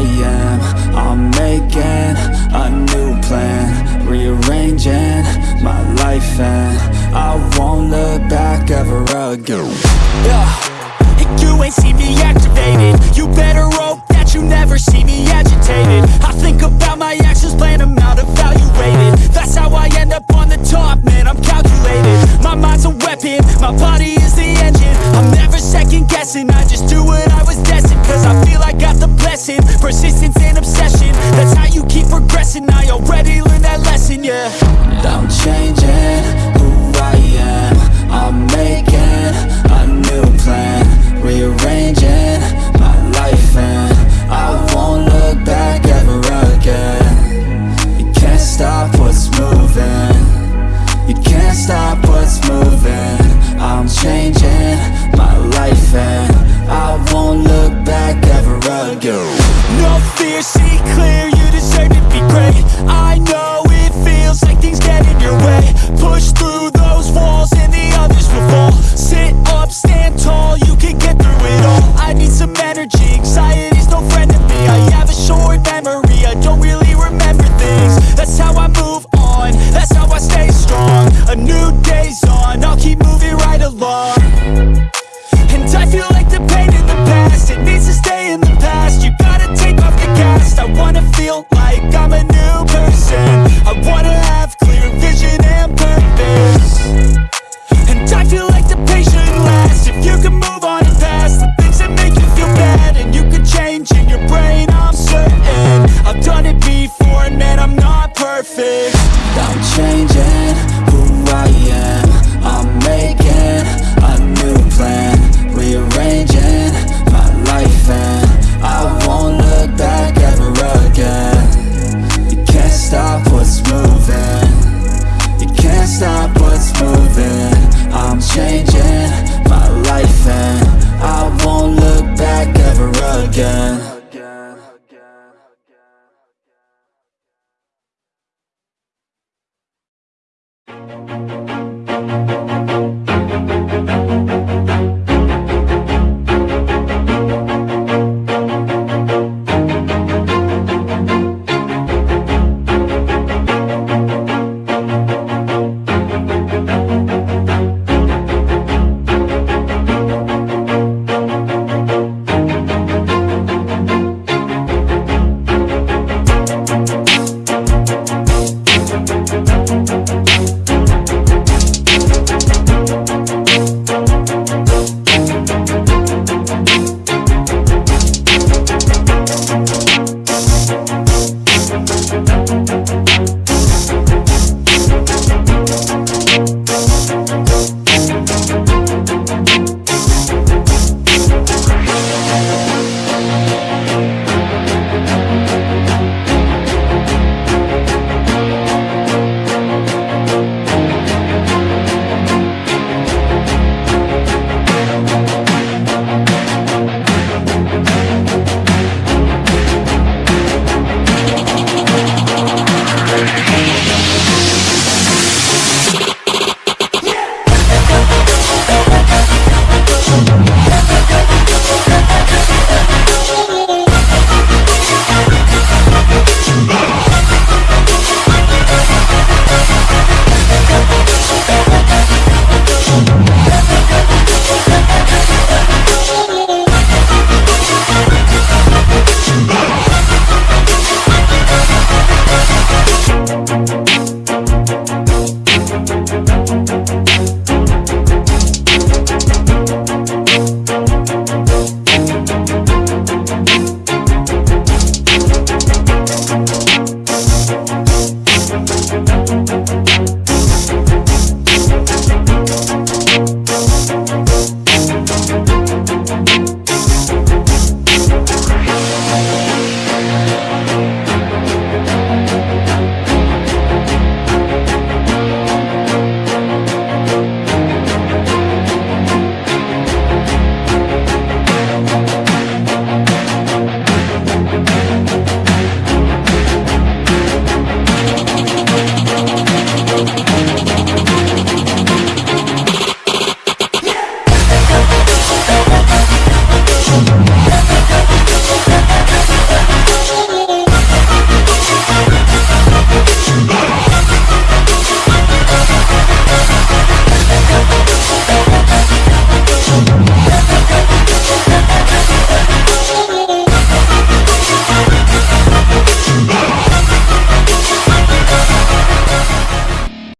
am. I'm making a new plan. Rearranging my life and I won't look back ever again. Yeah, you ain't see me activated You better hope that you never see me agitated. I think about my actions, plan them out, evaluated That's how I end up on the top, man, I'm calculated. My mind's a weapon, my body is the engine. I'm never second guessing, I just do what I was destined Cause I feel I got the blessing, persistence and obsession. That's how you keep progressing, I already learned that lesson, yeah. And I'm again No fear, see clear, you deserve to be great